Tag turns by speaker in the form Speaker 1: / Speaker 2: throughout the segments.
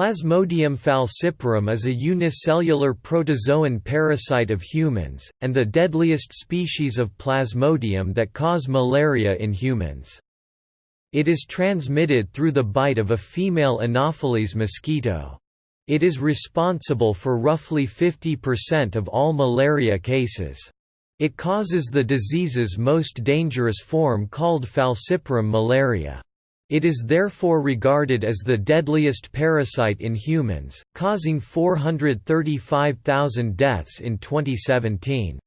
Speaker 1: Plasmodium falciparum is a unicellular protozoan parasite of humans, and the deadliest species of Plasmodium that cause malaria in humans. It is transmitted through the bite of a female Anopheles mosquito. It is responsible for roughly 50% of all malaria cases. It causes the disease's most dangerous form called falciparum malaria. It is therefore regarded as the deadliest parasite in humans, causing 435,000 deaths in 2017.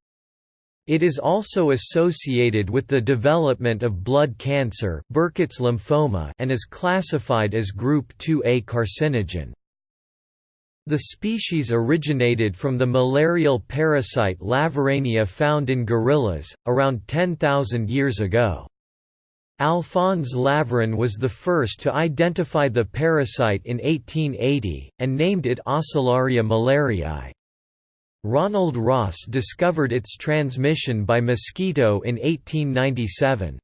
Speaker 1: It is also associated with the development of blood cancer Burkitt's lymphoma and is classified as Group 2A carcinogen. The species originated from the malarial parasite Laverania found in gorillas, around 10,000 years ago. Alphonse Laveran was the first to identify the parasite in 1880, and named it Oscillaria malariae. Ronald Ross discovered its transmission by mosquito in 1897.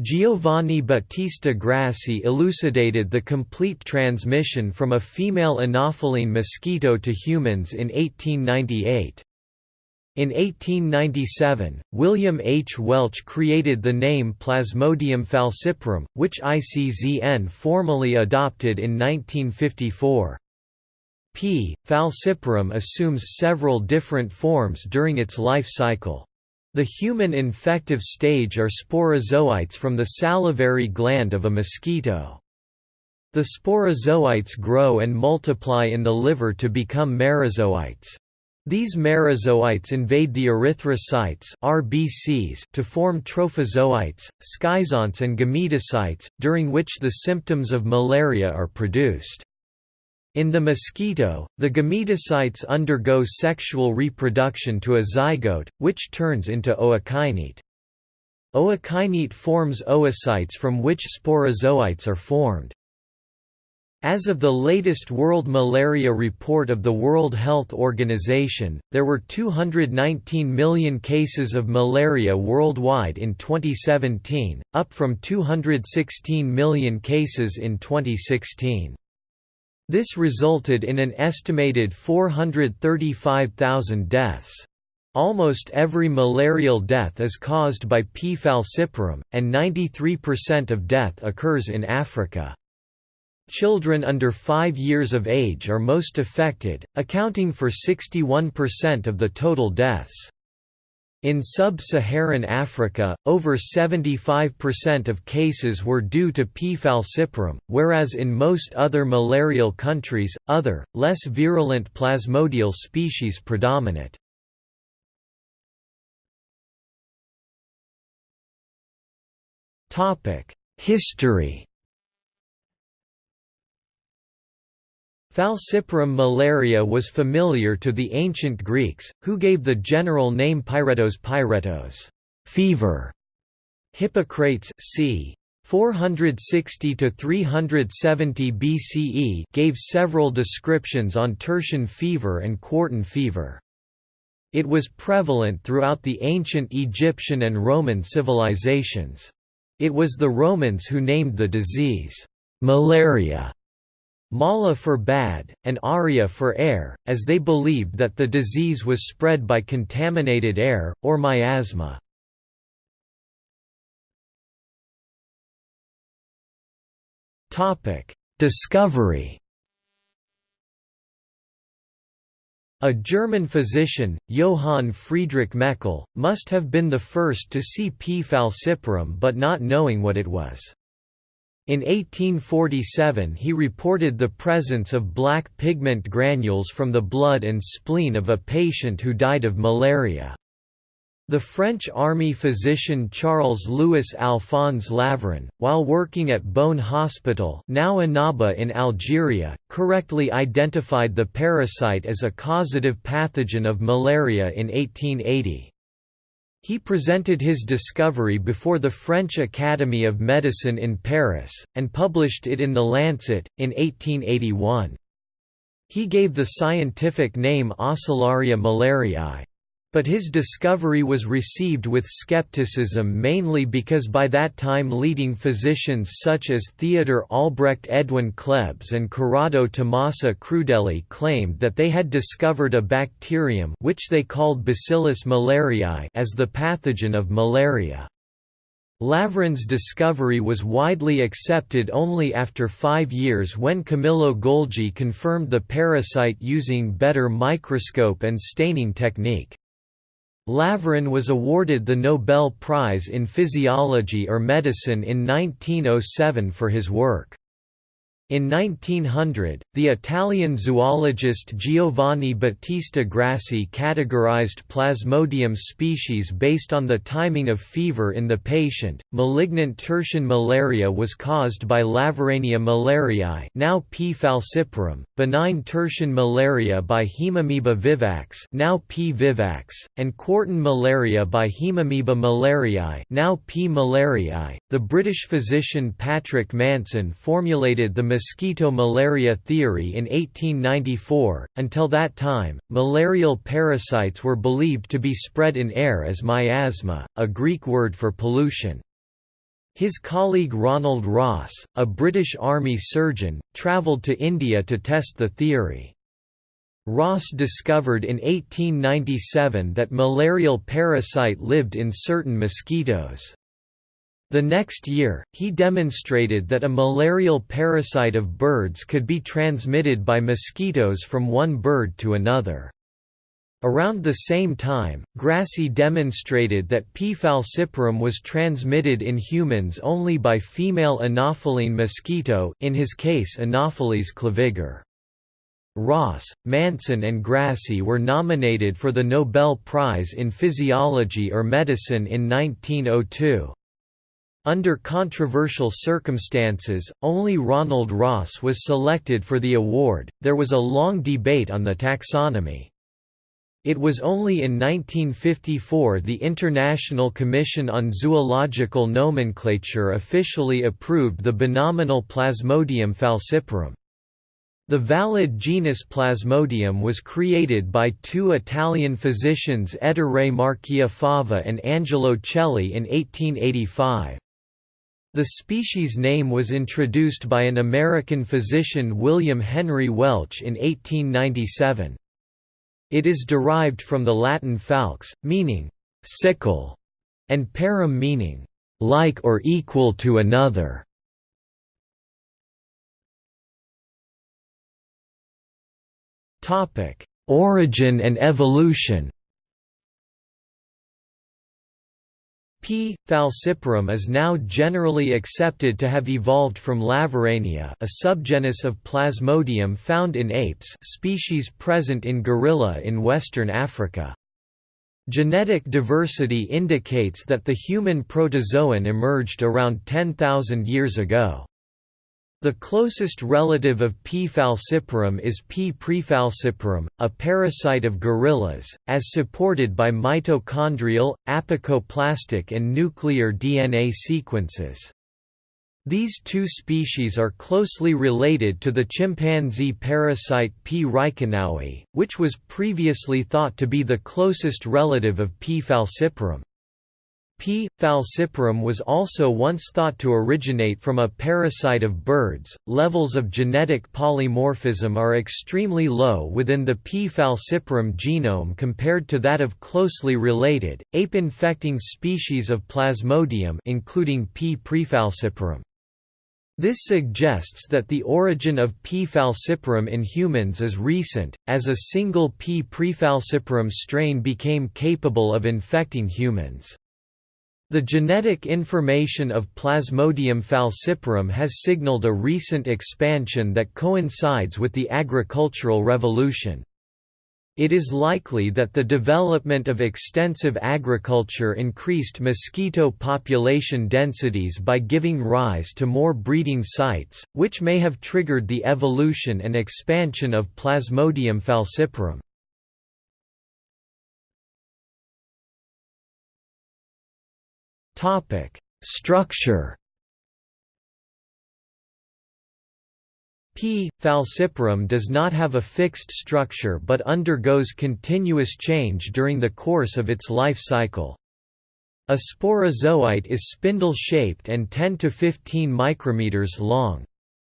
Speaker 1: Giovanni Battista Grassi elucidated the complete transmission from a female Anopheline mosquito to humans in 1898. In 1897, William H. Welch created the name Plasmodium falciparum, which ICZN formally adopted in 1954. P. falciparum assumes several different forms during its life cycle. The human infective stage are sporozoites from the salivary gland of a mosquito. The sporozoites grow and multiply in the liver to become merozoites. These merozoites invade the erythrocytes RBCs to form trophozoites, schizonts and gametocytes, during which the symptoms of malaria are produced. In the mosquito, the gametocytes undergo sexual reproduction to a zygote, which turns into ookinete. Ookinete forms oocytes from which sporozoites are formed. As of the latest World Malaria Report of the World Health Organization, there were 219 million cases of malaria worldwide in 2017, up from 216 million cases in 2016. This resulted in an estimated 435,000 deaths. Almost every malarial death is caused by P. falciparum, and 93% of death occurs in Africa. Children under 5 years of age are most affected, accounting for 61% of the total deaths. In sub-Saharan Africa, over 75% of cases were due to P. falciparum, whereas in most other malarial countries, other, less virulent plasmodial species predominate. History Falciparum malaria was familiar to the ancient Greeks, who gave the general name pyretos pyretos fever". Hippocrates, c. 460–370 BCE gave several descriptions on tertian fever and quartan fever. It was prevalent throughout the ancient Egyptian and Roman civilizations. It was the Romans who named the disease, malaria, Mala for bad, and aria for air, as they believed that the disease was spread by contaminated air, or miasma. Discovery A German physician, Johann Friedrich Meckel, must have been the first to see P. falciparum but not knowing what it was. In 1847 he reported the presence of black pigment granules from the blood and spleen of a patient who died of malaria. The French army physician Charles-Louis Alphonse Laveran, while working at Bône Hospital now Annaba in Algeria, correctly identified the parasite as a causative pathogen of malaria in 1880. He presented his discovery before the French Academy of Medicine in Paris, and published it in The Lancet, in 1881. He gave the scientific name Oscillaria malariae. But his discovery was received with skepticism mainly because by that time leading physicians such as Theodor Albrecht Edwin Klebs and Corrado Tommasi Crudeli claimed that they had discovered a bacterium which they called Bacillus malariae as the pathogen of malaria. Laveran's discovery was widely accepted only after five years when Camillo Golgi confirmed the parasite using better microscope and staining technique. Laveran was awarded the Nobel Prize in Physiology or Medicine in 1907 for his work. In 1900, the Italian zoologist Giovanni Battista Grassi categorized Plasmodium species based on the timing of fever in the patient. Malignant tertian malaria was caused by Laverania malariae, now P. falciparum, benign tertian malaria by Haemamoeba vivax, now P. vivax, and quartan malaria by Haemamoeba malariae, now P. malariae. The British physician Patrick Manson formulated the mosquito malaria theory in 1894. Until that time, malarial parasites were believed to be spread in air as miasma, a Greek word for pollution. His colleague Ronald Ross, a British Army surgeon, travelled to India to test the theory. Ross discovered in 1897 that malarial parasite lived in certain mosquitoes. The next year, he demonstrated that a malarial parasite of birds could be transmitted by mosquitoes from one bird to another. Around the same time, Grassi demonstrated that P. falciparum was transmitted in humans only by female Anopheline mosquito in his case Anopheles claviger. Ross, Manson and Grassi were nominated for the Nobel Prize in Physiology or Medicine in 1902. Under controversial circumstances, only Ronald Ross was selected for the award. There was a long debate on the taxonomy. It was only in 1954 the International Commission on Zoological Nomenclature officially approved the binominal Plasmodium falciparum. The valid genus Plasmodium was created by two Italian physicians Ettore Marchiafava and Angelo Celli in 1885. The species name was introduced by an American physician William Henry Welch in 1897. It is derived from the Latin falx, meaning sickle, and parum meaning like or equal to another. Origin and evolution. P. falciparum is now generally accepted to have evolved from Laverania a subgenus of Plasmodium found in apes species present in gorilla in western Africa. Genetic diversity indicates that the human protozoan emerged around 10,000 years ago. The closest relative of P. falciparum is P. praefalciparum, a parasite of gorillas, as supported by mitochondrial, apicoplastic and nuclear DNA sequences. These two species are closely related to the chimpanzee parasite P. reichenowi, which was previously thought to be the closest relative of P. falciparum. P. falciparum was also once thought to originate from a parasite of birds. Levels of genetic polymorphism are extremely low within the P. falciparum genome compared to that of closely related, ape-infecting species of Plasmodium including P. praefalciparum. This suggests that the origin of P. falciparum in humans is recent, as a single P. praefalciparum strain became capable of infecting humans. The genetic information of Plasmodium falciparum has signaled a recent expansion that coincides with the agricultural revolution. It is likely that the development of extensive agriculture increased mosquito population densities by giving rise to more breeding sites, which may have triggered the evolution and expansion of Plasmodium falciparum. Topic: Structure. P. falciparum does not have a fixed structure but undergoes continuous change during the course of its life cycle. A sporozoite is spindle-shaped and 10 to 15 micrometers long.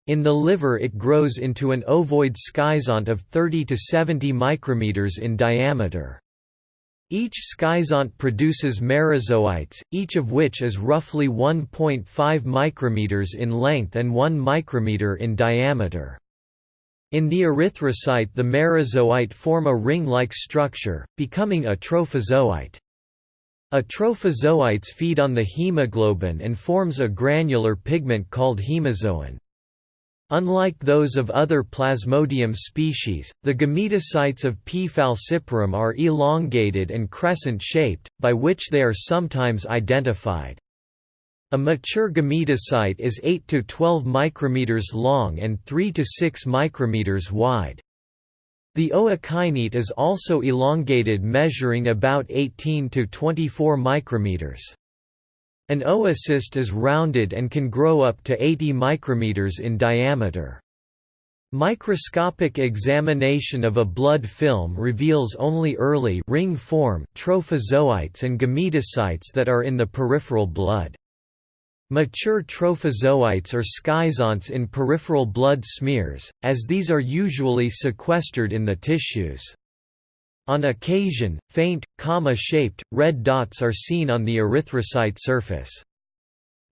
Speaker 1: In the liver it grows into an ovoid schizont of 30 to 70 micrometers in diameter. Each schizont produces merozoites, each of which is roughly 1.5 micrometers in length and 1 micrometer in diameter. In the erythrocyte the merozoite form a ring-like structure, becoming a trophozoite. A Atrophozoites feed on the hemoglobin and forms a granular pigment called hemozoin. Unlike those of other Plasmodium species, the gametocytes of P. falciparum are elongated and crescent-shaped, by which they are sometimes identified. A mature gametocyte is 8 to 12 micrometers long and 3 to 6 micrometers wide. The ookinete is also elongated measuring about 18 to 24 micrometers. An oocyst is rounded and can grow up to 80 micrometers in diameter. Microscopic examination of a blood film reveals only early ring form trophozoites and gametocytes that are in the peripheral blood. Mature trophozoites are schizonts in peripheral blood smears, as these are usually sequestered in the tissues. On occasion, faint, comma-shaped, red dots are seen on the erythrocyte surface.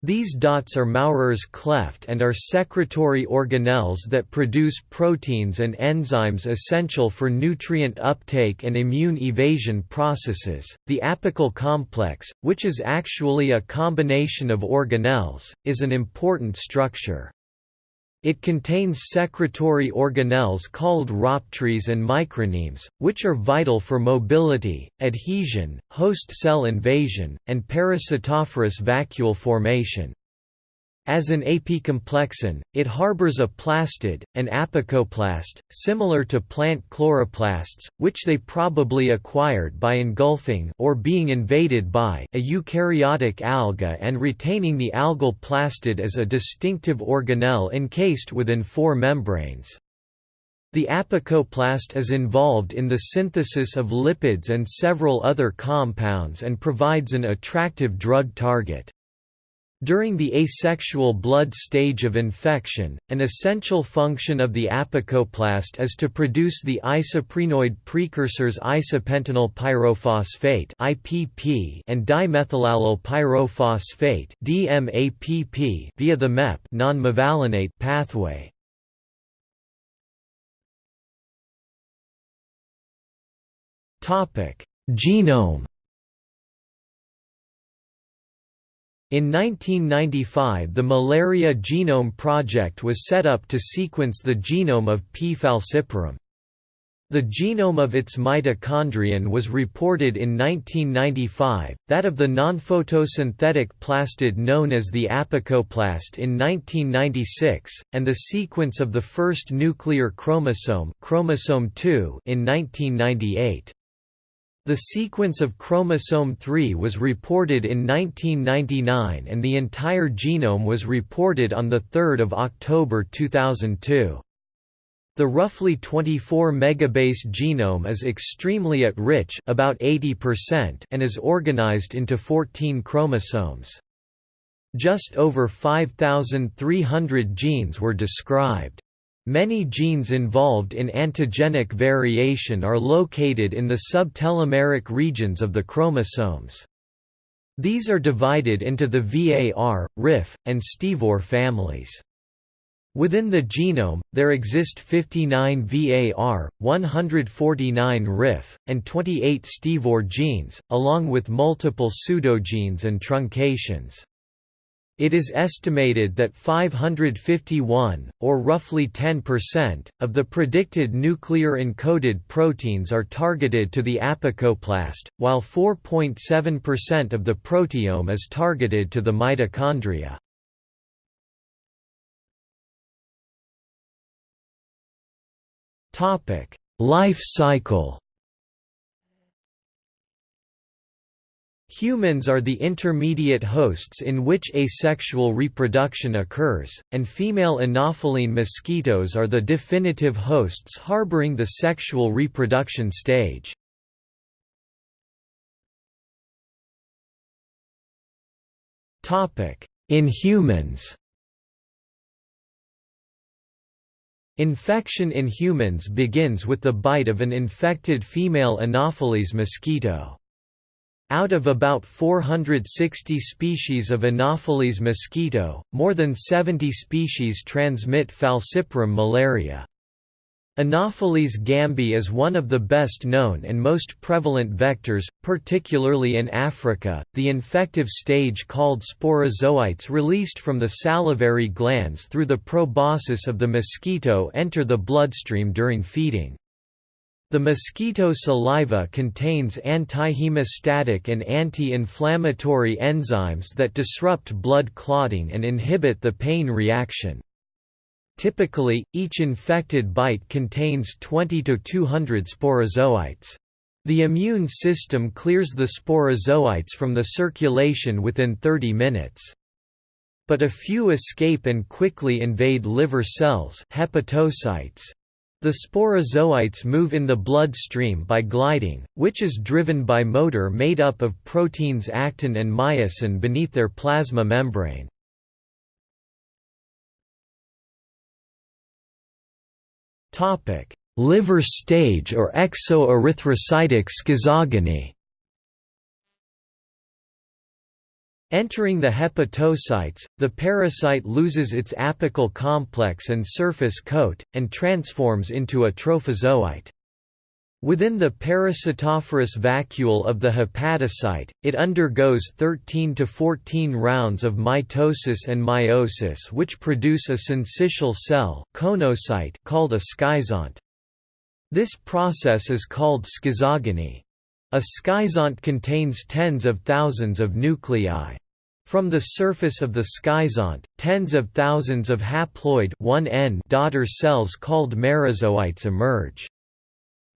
Speaker 1: These dots are Maurer's cleft and are secretory organelles that produce proteins and enzymes essential for nutrient uptake and immune evasion processes. The apical complex, which is actually a combination of organelles, is an important structure. It contains secretory organelles called rhoptries and micronemes, which are vital for mobility, adhesion, host cell invasion, and parasitophorous vacuole formation. As an apicomplexan, it harbors a plastid, an apicoplast, similar to plant chloroplasts, which they probably acquired by engulfing or being invaded by a eukaryotic alga and retaining the algal plastid as a distinctive organelle encased within four membranes. The apicoplast is involved in the synthesis of lipids and several other compounds and provides an attractive drug target. During the asexual blood stage of infection, an essential function of the apicoplast is to produce the isoprenoid precursors isopentenyl pyrophosphate and dimethylallyl pyrophosphate via the MEP non-mevalonate pathway. Genome In 1995 the Malaria Genome Project was set up to sequence the genome of P. falciparum. The genome of its mitochondrion was reported in 1995, that of the nonphotosynthetic plastid known as the apicoplast in 1996, and the sequence of the first nuclear chromosome, chromosome 2 in 1998. The sequence of chromosome 3 was reported in 1999 and the entire genome was reported on 3 October 2002. The roughly 24 megabase genome is extremely AT-rich about 80% and is organized into 14 chromosomes. Just over 5,300 genes were described. Many genes involved in antigenic variation are located in the subtelomeric regions of the chromosomes. These are divided into the VAR, RIF, and STEVOR families. Within the genome, there exist 59 VAR, 149 RIF, and 28 STEVOR genes, along with multiple pseudogenes and truncations. It is estimated that 551, or roughly 10%, of the predicted nuclear encoded proteins are targeted to the apicoplast, while 4.7% of the proteome is targeted to the mitochondria. Life cycle Humans are the intermediate hosts in which asexual reproduction occurs, and female anopheline mosquitoes are the definitive hosts harboring the sexual reproduction stage. In humans Infection in humans begins with the bite of an infected female Anopheles mosquito. Out of about 460 species of Anopheles mosquito, more than 70 species transmit falciparum malaria. Anopheles gambiae is one of the best known and most prevalent vectors, particularly in Africa. The infective stage called sporozoites released from the salivary glands through the proboscis of the mosquito enter the bloodstream during feeding. The mosquito saliva contains antihemostatic and anti-inflammatory enzymes that disrupt blood clotting and inhibit the pain reaction. Typically, each infected bite contains 20 to 200 sporozoites. The immune system clears the sporozoites from the circulation within 30 minutes. But a few escape and quickly invade liver cells hepatocytes. The sporozoites move in the bloodstream by gliding, which is driven by motor made up of proteins actin and myosin beneath their plasma membrane. Liver stage or exoerythrocytic schizogony. Entering the hepatocytes, the parasite loses its apical complex and surface coat, and transforms into a trophozoite. Within the parasitophorous vacuole of the hepatocyte, it undergoes 13 to 14 rounds of mitosis and meiosis which produce a syncytial cell called a schizont. This process is called schizogony. A schizont contains tens of thousands of nuclei. From the surface of the schizont, tens of thousands of haploid 1N daughter cells called merozoites emerge.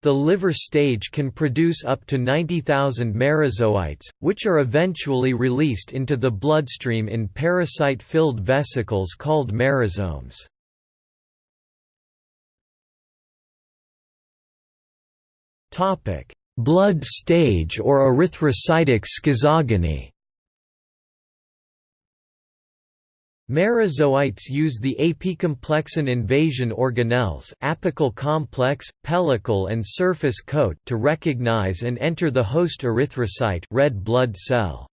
Speaker 1: The liver stage can produce up to 90,000 merozoites, which are eventually released into the bloodstream in parasite-filled vesicles called merosomes. Blood stage or erythrocytic schizogony Merozoites use the apicomplexan invasion organelles apical complex, pellicle and surface coat to recognize and enter the host erythrocyte red blood cell.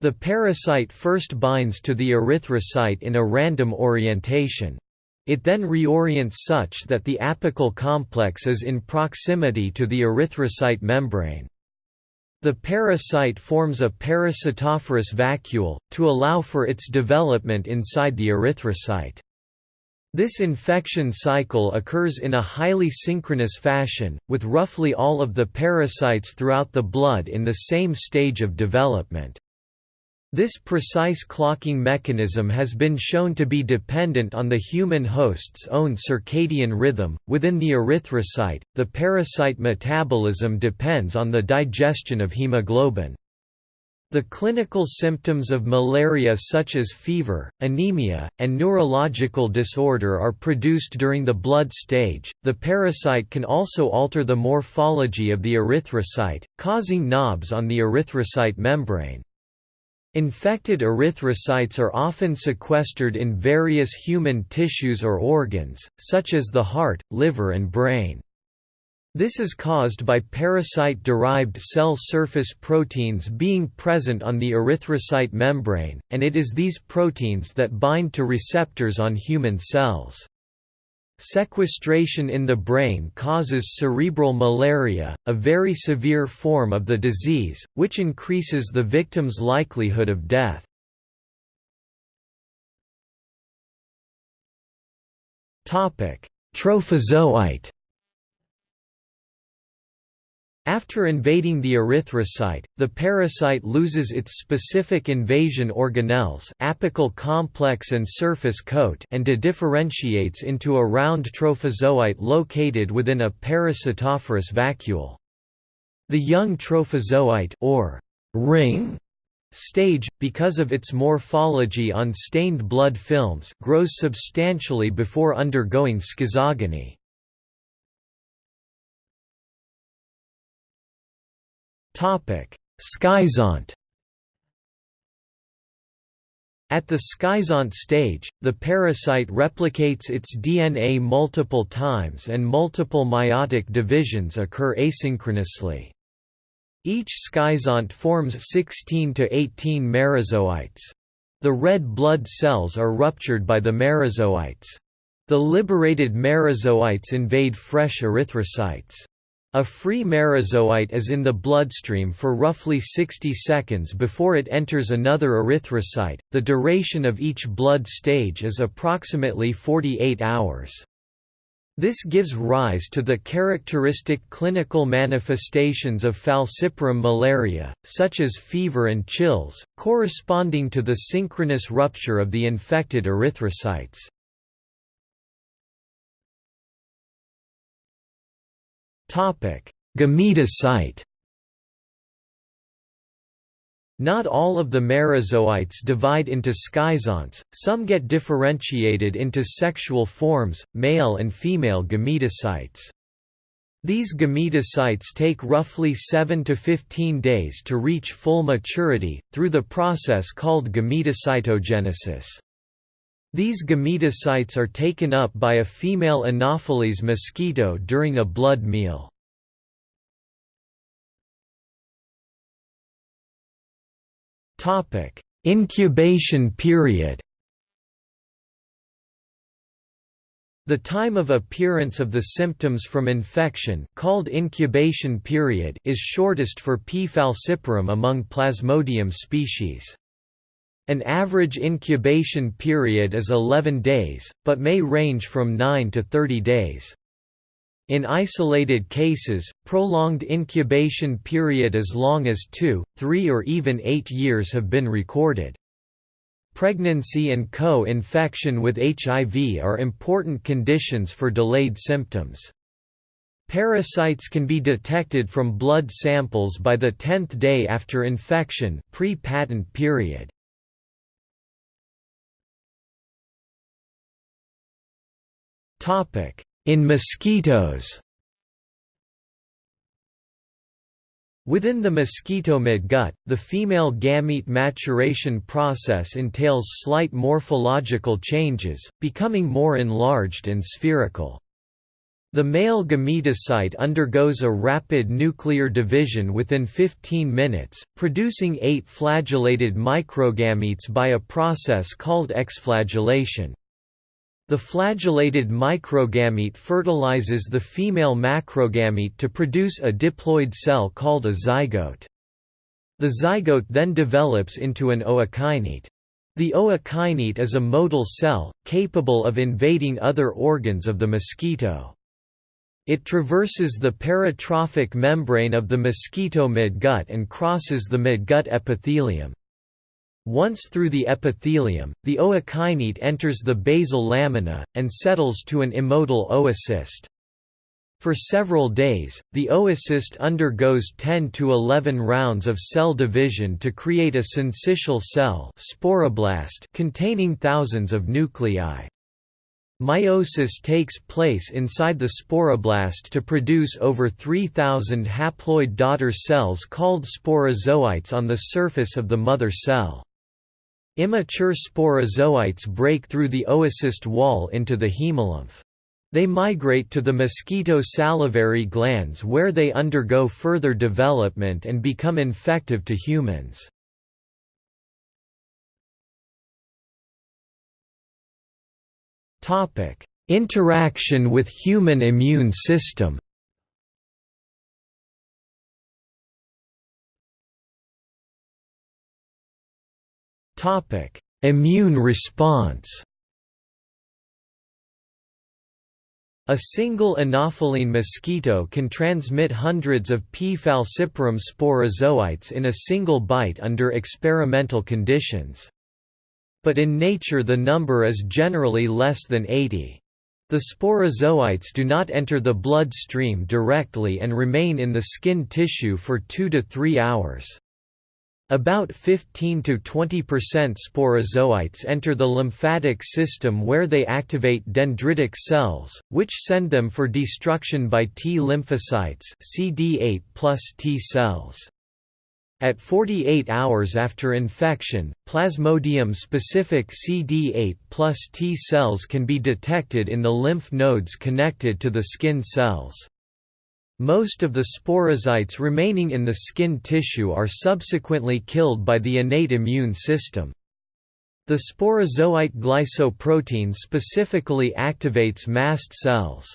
Speaker 1: The parasite first binds to the erythrocyte in a random orientation. It then reorients such that the apical complex is in proximity to the erythrocyte membrane. The parasite forms a parasitophorous vacuole, to allow for its development inside the erythrocyte. This infection cycle occurs in a highly synchronous fashion, with roughly all of the parasites throughout the blood in the same stage of development. This precise clocking mechanism has been shown to be dependent on the human host's own circadian rhythm. Within the erythrocyte, the parasite metabolism depends on the digestion of hemoglobin. The clinical symptoms of malaria such as fever, anemia, and neurological disorder are produced during the blood stage. The parasite can also alter the morphology of the erythrocyte, causing knobs on the erythrocyte membrane. Infected erythrocytes are often sequestered in various human tissues or organs, such as the heart, liver and brain. This is caused by parasite-derived cell surface proteins being present on the erythrocyte membrane, and it is these proteins that bind to receptors on human cells. Sequestration in the brain causes cerebral malaria, a very severe form of the disease, which increases the victim's likelihood of death. Trophozoite after invading the erythrocyte, the parasite loses its specific invasion organelles apical complex and surface coat and differentiates into a round trophozoite located within a parasitophorous vacuole. The young trophozoite or ring stage, because of its morphology on stained blood films grows substantially before undergoing schizogony. Schizont At the schizont stage, the parasite replicates its DNA multiple times and multiple meiotic divisions occur asynchronously. Each schizont forms 16 to 18 merozoites. The red blood cells are ruptured by the merozoites. The liberated merozoites invade fresh erythrocytes. A free merozoite is in the bloodstream for roughly 60 seconds before it enters another erythrocyte. The duration of each blood stage is approximately 48 hours. This gives rise to the characteristic clinical manifestations of falciparum malaria, such as fever and chills, corresponding to the synchronous rupture of the infected erythrocytes. Gametocyte Not all of the merozoites divide into schizonts, some get differentiated into sexual forms, male and female gametocytes. These gametocytes take roughly 7 to 15 days to reach full maturity, through the process called gametocytogenesis. These gametocytes are taken up by a female Anopheles mosquito during a blood meal. Incubation period The time of appearance of the symptoms from infection called incubation period is shortest for P. falciparum among Plasmodium species. An average incubation period is 11 days, but may range from 9 to 30 days. In isolated cases, prolonged incubation period as long as 2, 3 or even 8 years have been recorded. Pregnancy and co-infection with HIV are important conditions for delayed symptoms. Parasites can be detected from blood samples by the 10th day after infection pre-patent period. In mosquitoes Within the mosquito midgut, the female gamete maturation process entails slight morphological changes, becoming more enlarged and spherical. The male gametocyte undergoes a rapid nuclear division within 15 minutes, producing eight flagellated microgametes by a process called exflagellation. The flagellated microgamete fertilizes the female macrogamete to produce a diploid cell called a zygote. The zygote then develops into an ookinete. The ookinete is a motile cell, capable of invading other organs of the mosquito. It traverses the peritrophic membrane of the mosquito midgut and crosses the midgut epithelium. Once through the epithelium, the ookinete enters the basal lamina, and settles to an immotile oocyst. For several days, the oocyst undergoes 10 to 11 rounds of cell division to create a syncytial cell sporoblast containing thousands of nuclei. Meiosis takes place inside the sporoblast to produce over 3,000 haploid daughter cells called sporozoites on the surface of the mother cell. Immature sporozoites break through the oocyst wall into the hemolymph. They migrate to the mosquito salivary glands where they undergo further development and become infective to humans. Interaction with human immune system Immune response A single anopheline mosquito can transmit hundreds of P. falciparum sporozoites in a single bite under experimental conditions. But in nature the number is generally less than 80. The sporozoites do not enter the blood stream directly and remain in the skin tissue for 2 to 3 hours. About 15 to 20% sporozoites enter the lymphatic system where they activate dendritic cells, which send them for destruction by T lymphocytes CD8 plus T cells. At 48 hours after infection, Plasmodium-specific CD8 plus T cells can be detected in the lymph nodes connected to the skin cells. Most of the sporozoites remaining in the skin tissue are subsequently killed by the innate immune system. The sporozoite glycoprotein specifically activates mast cells.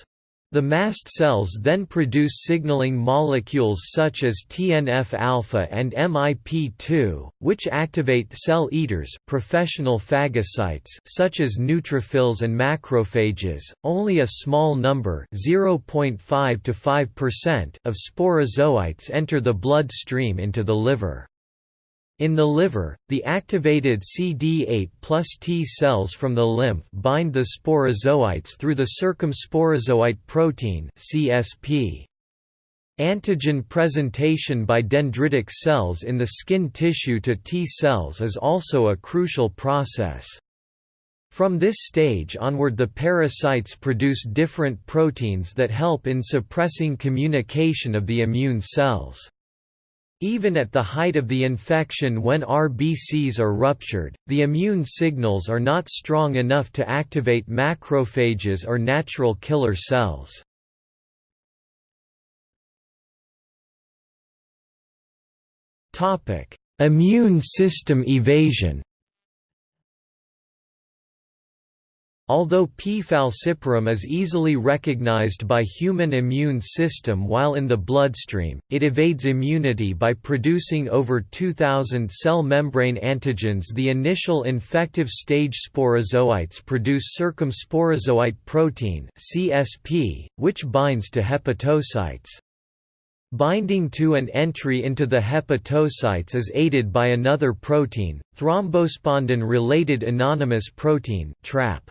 Speaker 1: The mast cells then produce signaling molecules such as TNF-alpha and MIP2, which activate cell eaters professional phagocytes such as neutrophils and macrophages. Only a small number, 0.5 to 5% of sporozoites enter the bloodstream into the liver. In the liver, the activated CD8 plus T cells from the lymph bind the sporozoites through the circumsporozoite protein CSP. Antigen presentation by dendritic cells in the skin tissue to T cells is also a crucial process. From this stage onward the parasites produce different proteins that help in suppressing communication of the immune cells. Even at the height of the infection when RBCs are ruptured, the immune signals are not strong enough to activate macrophages or natural killer cells. Immune system evasion Although P. falciparum is easily recognized by human immune system while in the bloodstream, it evades immunity by producing over 2,000 cell membrane antigens The initial infective stage sporozoites produce circumsporozoite protein CSP, which binds to hepatocytes. Binding to and entry into the hepatocytes is aided by another protein, thrombospondin-related anonymous protein TRAP.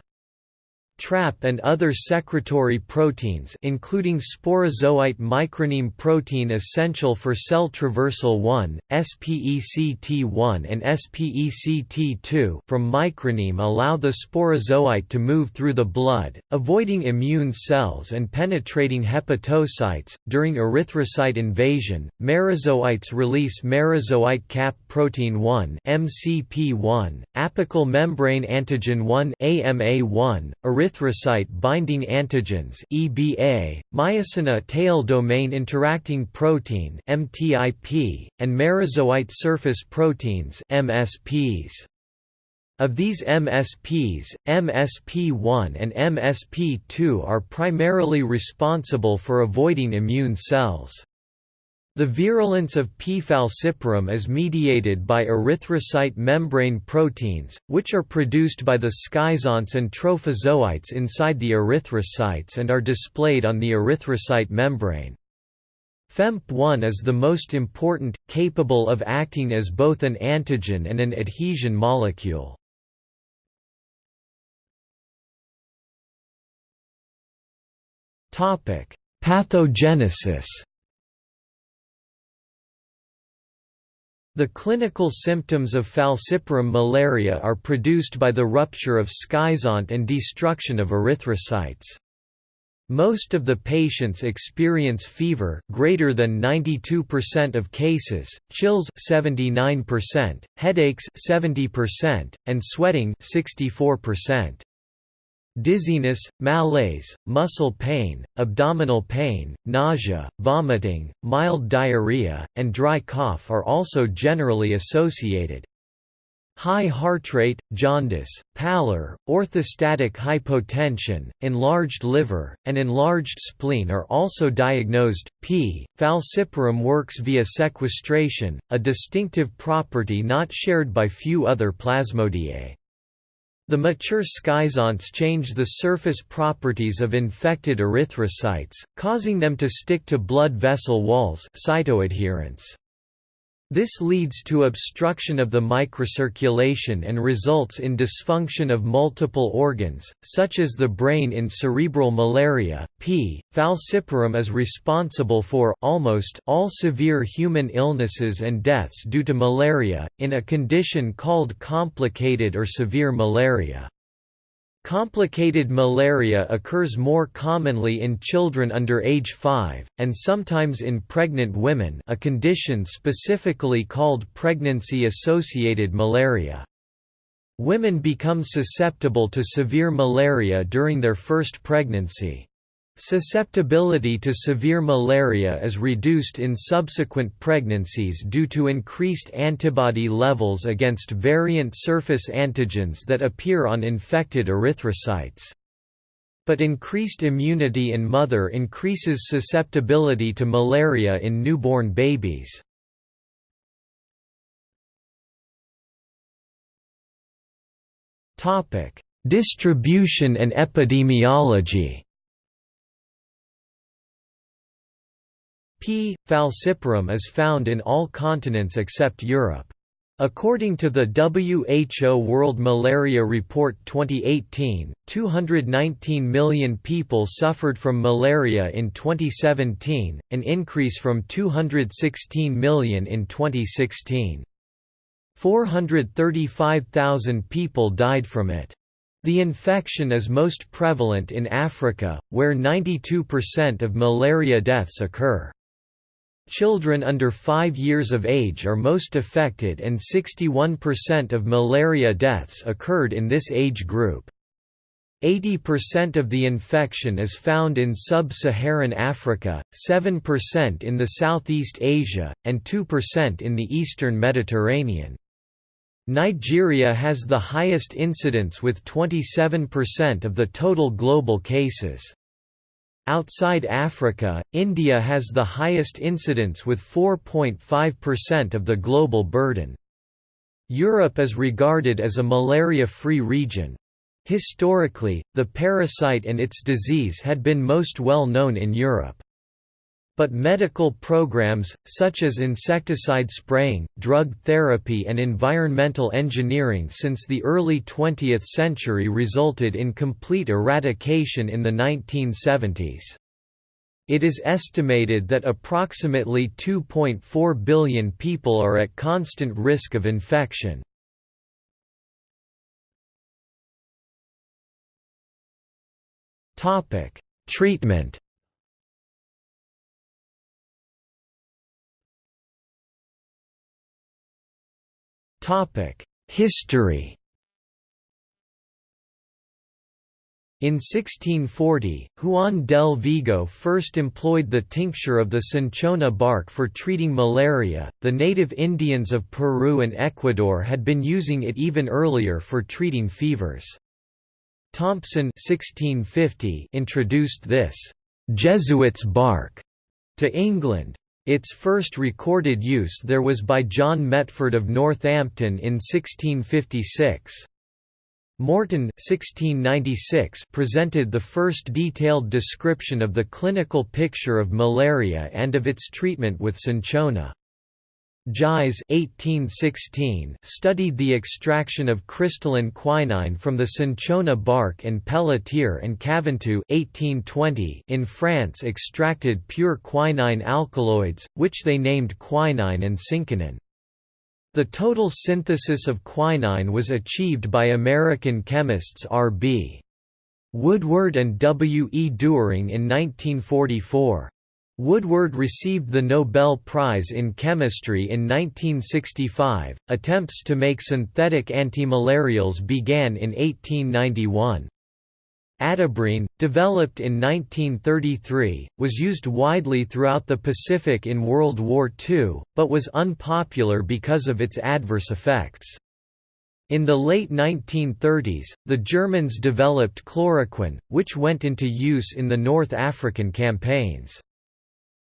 Speaker 1: TRAP and other secretory proteins including sporozoite microneme protein essential for cell traversal 1, SPECT1 and SPECT2 from microneme allow the sporozoite to move through the blood, avoiding immune cells and penetrating hepatocytes. During erythrocyte invasion, merozoites release merozoite cap protein 1 MCP1, apical membrane antigen 1 AMA1, erythrocyte binding antigens (EBA), myosin A tail domain interacting protein (MTIP), and merozoite surface proteins (MSPs). Of these MSPs, MSP1 and MSP2 are primarily responsible for avoiding immune cells. The virulence of P. falciparum is mediated by erythrocyte membrane proteins, which are produced by the schizonts and trophozoites inside the erythrocytes and are displayed on the erythrocyte membrane. PfEMP1 is the most important, capable of acting as both an antigen and an adhesion molecule. Pathogenesis The clinical symptoms of falciparum malaria are produced by the rupture of schizont and destruction of erythrocytes. Most of the patients experience fever greater than 92% of cases, chills 79%, headaches 70%, and sweating 64% dizziness, malaise, muscle pain, abdominal pain, nausea, vomiting, mild diarrhea, and dry cough are also generally associated. High heart rate, jaundice, pallor, orthostatic hypotension, enlarged liver, and enlarged spleen are also diagnosed. P. falciparum works via sequestration, a distinctive property not shared by few other plasmodiae. The mature schizonts change the surface properties of infected erythrocytes, causing them to stick to blood vessel walls cytoadherence. This leads to obstruction of the microcirculation and results in dysfunction of multiple organs, such as the brain in cerebral malaria. P. falciparum is responsible for almost all severe human illnesses and deaths due to malaria, in a condition called complicated or severe malaria. Complicated malaria occurs more commonly in children under age 5, and sometimes in pregnant women a condition specifically called pregnancy-associated malaria. Women become susceptible to severe malaria during their first pregnancy. Susceptibility to severe malaria is reduced in subsequent pregnancies due to increased antibody levels against variant surface antigens that appear on infected erythrocytes. But increased immunity in mother increases susceptibility to malaria in newborn babies. Distribution and epidemiology P. falciparum is found in all continents except Europe. According to the WHO World Malaria Report 2018, 219 million people suffered from malaria in 2017, an increase from 216 million in 2016. 435,000 people died from it. The infection is most prevalent in Africa, where 92% of malaria deaths occur. Children under 5 years of age are most affected and 61% of malaria deaths occurred in this age group. 80% of the infection is found in sub-Saharan Africa, 7% in the Southeast Asia, and 2% in the eastern Mediterranean. Nigeria has the highest incidence with 27% of the total global cases. Outside Africa, India has the highest incidence with 4.5% of the global burden. Europe is regarded as a malaria-free region. Historically, the parasite and its disease had been most well known in Europe. But medical programs, such as insecticide spraying, drug therapy and environmental engineering since the early 20th century resulted in complete eradication in the 1970s. It is estimated that approximately 2.4 billion people are at constant risk of infection. Treatment History In 1640, Juan del Vigo first employed the tincture of the cinchona bark for treating malaria. The native Indians of Peru and Ecuador had been using it even earlier for treating fevers. Thompson (1650) introduced this Jesuit's bark to England. Its first recorded use there was by John Metford of Northampton in 1656. Morton 1696 presented the first detailed description of the clinical picture of malaria and of its treatment with cinchona. Gise (1816) studied the extraction of crystalline quinine from the cinchona bark and Pelletier and Caventou (1820) in France extracted pure quinine alkaloids, which they named quinine and cinchonine. The total synthesis of quinine was achieved by American chemists R.B. Woodward and W. E. Doering in 1944. Woodward received the Nobel Prize in Chemistry in 1965. Attempts to make synthetic antimalarials began in 1891. Atabrine, developed in 1933, was used widely throughout the Pacific in World War II, but was unpopular because of its adverse effects. In the late 1930s, the Germans developed chloroquine, which went into use in the North African campaigns.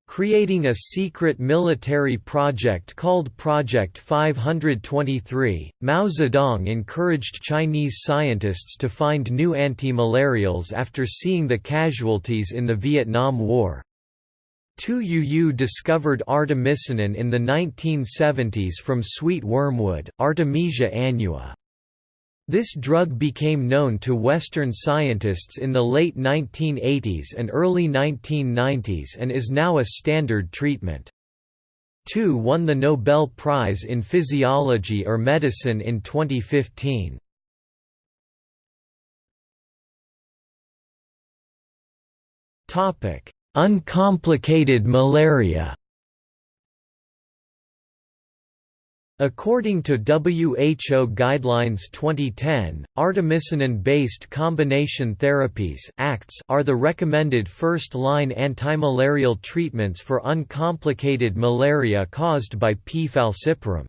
Speaker 1: Creating a secret military project called Project 523, Mao Zedong encouraged Chinese scientists to find new anti-malarials after seeing the casualties in the Vietnam War. Tu Youyou discovered artemisinin in the 1970s from sweet wormwood, Artemisia annua. This drug became known to Western scientists in the late 1980s and early 1990s and is now a standard treatment. Tu won the Nobel Prize in Physiology or Medicine in 2015. Uncomplicated malaria According to WHO Guidelines 2010, artemisinin-based combination therapies ACTs are the recommended first-line antimalarial treatments for uncomplicated malaria caused by P. falciparum.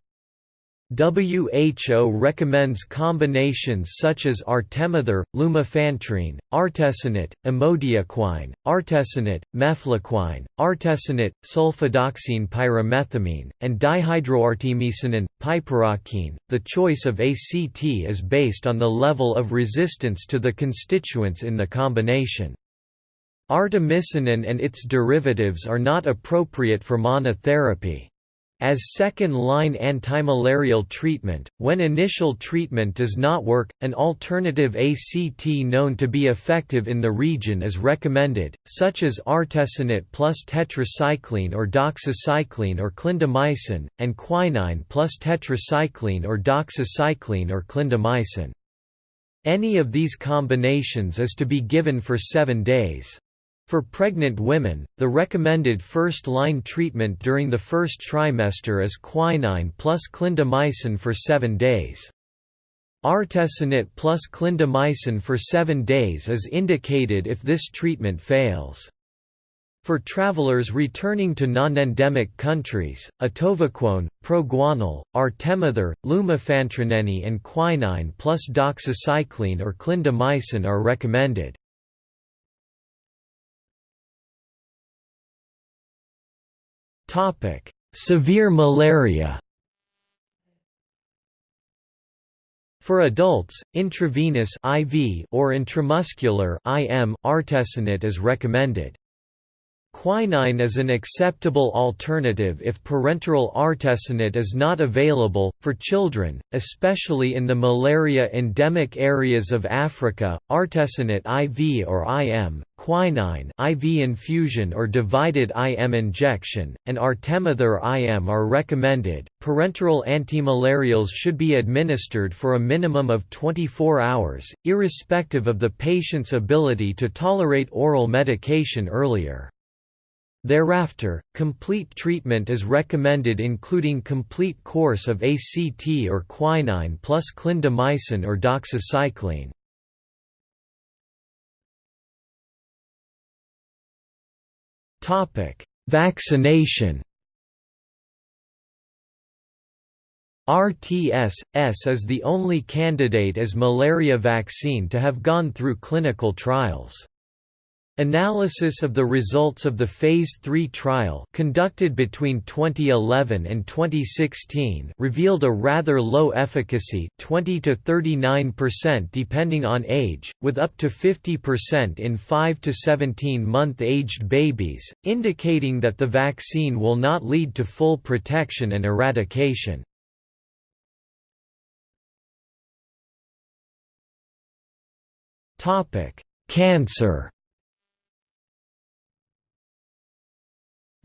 Speaker 1: WHO recommends combinations such as artemether, lumefantrine, artesunate, amodiaquine, artesunate, mefloquine, artesunate, sulfadoxine pyrimethamine, and dihydroartemisinin, piperaquine. The choice of ACT is based on the level of resistance to the constituents in the combination. Artemisinin and its derivatives are not appropriate for monotherapy. As second-line antimalarial treatment, when initial treatment does not work, an alternative ACT known to be effective in the region is recommended, such as artesunate plus tetracycline or doxycycline or clindamycin, and quinine plus tetracycline or doxycycline or clindamycin. Any of these combinations is to be given for seven days. For pregnant women, the recommended first-line treatment during the first trimester is quinine plus clindamycin for 7 days. Artesunate plus clindamycin for 7 days is indicated if this treatment fails. For travelers returning to non-endemic countries, atovaquone, proguanil, artemether, lumefantrine and quinine plus doxycycline or clindamycin are recommended. Topic: Severe malaria. For adults, intravenous (IV) or intramuscular (IM) artesunate is recommended. Quinine is an acceptable alternative if parenteral artesunate is not available. For children, especially in the malaria endemic areas of Africa, artesunate IV or IM, quinine IV infusion or divided IM injection, and artemether IM are recommended. Parenteral antimalarials should be administered for a minimum of 24 hours, irrespective of the patient's ability to tolerate oral medication earlier. Thereafter, complete treatment is recommended including complete course of ACT or quinine plus clindamycin or doxycycline. Vaccination RTS-S is the only candidate as malaria vaccine to have gone through clinical trials. Analysis of the results of the Phase 3 trial conducted between 2011 and 2016 revealed a rather low efficacy 20 to 39% depending on age, with up to 50% in 5 to 17 month aged babies, indicating that the vaccine will not lead to full protection and eradication. Cancer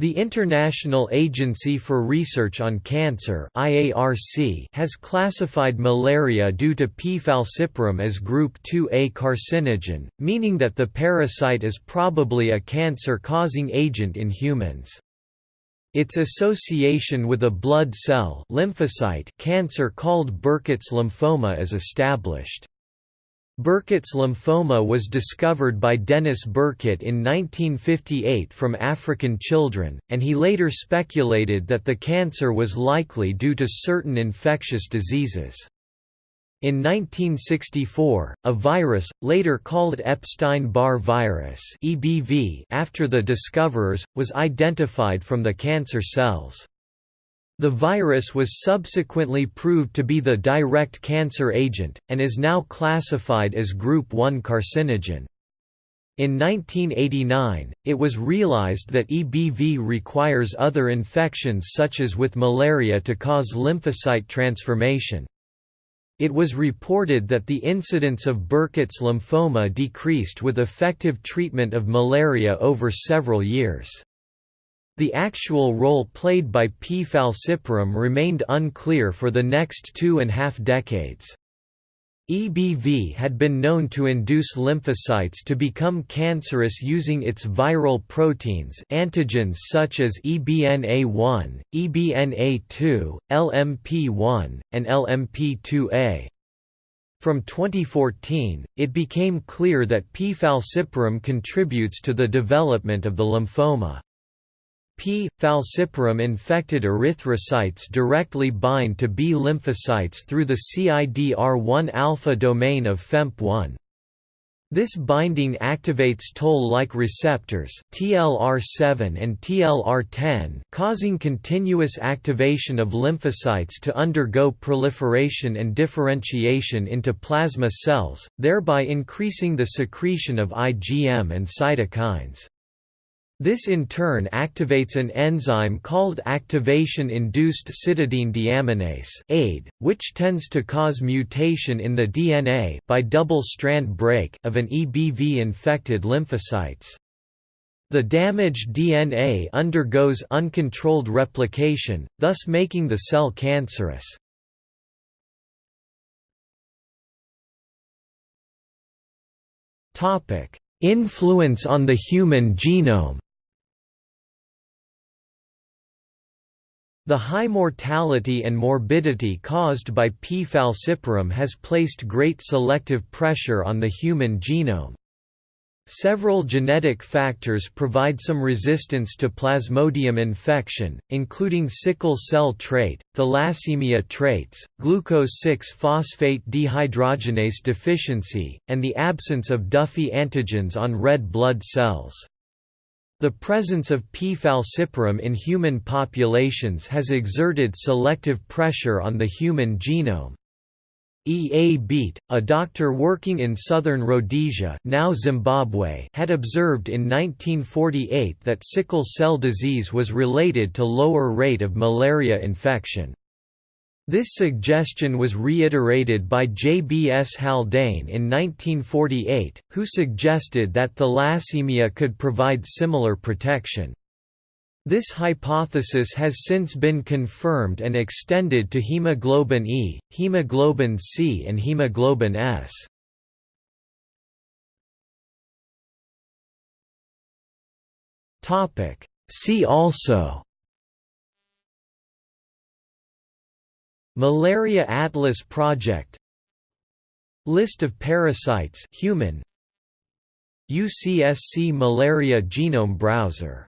Speaker 1: The International Agency for Research on Cancer (IARC) has classified malaria due to P. falciparum as group 2A carcinogen, meaning that the parasite is probably a cancer-causing agent in humans. Its association with a blood cell lymphocyte cancer called Burkitt's lymphoma is established. Burkitt's lymphoma was discovered by Dennis Burkitt in 1958 from African children, and he later speculated that the cancer was likely due to certain infectious diseases. In 1964, a virus, later called Epstein-Barr virus after the discoverers, was identified from the cancer cells. The virus was subsequently proved to be the direct cancer agent, and is now classified as Group 1 carcinogen. In 1989, it was realized that EBV requires other infections such as with malaria to cause lymphocyte transformation. It was reported that the incidence of Burkitt's lymphoma decreased with effective treatment of malaria over several years. The actual role played by P. falciparum remained unclear for the next two and a half decades. EBV had been known to induce lymphocytes to become cancerous using its viral proteins antigens such as EBNA1, EBNA2, LMP1, and LMP2A. From 2014, it became clear that P. falciparum contributes to the development of the lymphoma. P. falciparum infected erythrocytes directly bind to B lymphocytes through the CIDR1 alpha domain of PfEMP1. This binding activates toll-like receptors TLR7 and TLR10 causing continuous activation of lymphocytes to undergo proliferation and differentiation into plasma cells, thereby increasing the secretion of IgM and cytokines. This in turn activates an enzyme called activation-induced cytidine deaminase (AID), which tends to cause mutation in the DNA by double-strand break of an EBV-infected lymphocytes. The damaged DNA undergoes uncontrolled replication, thus making the cell cancerous. Influence on the human genome The high mortality and morbidity caused by P. falciparum has placed great selective pressure on the human genome. Several genetic factors provide some resistance to Plasmodium infection, including sickle cell trait, thalassemia traits, glucose-6-phosphate dehydrogenase deficiency, and the absence of Duffy antigens on red blood cells. The presence of P. falciparum in human populations has exerted selective pressure on the human genome. E. A. Beet, a doctor working in southern Rhodesia now Zimbabwe had observed in 1948 that sickle cell disease was related to lower rate of malaria infection. This suggestion was reiterated by J. B. S. Haldane in 1948, who suggested that thalassemia could provide similar protection. This hypothesis has since been confirmed and extended to hemoglobin E, hemoglobin C and hemoglobin S. See also Malaria Atlas Project. List of parasites human. UCSC Malaria Genome Browser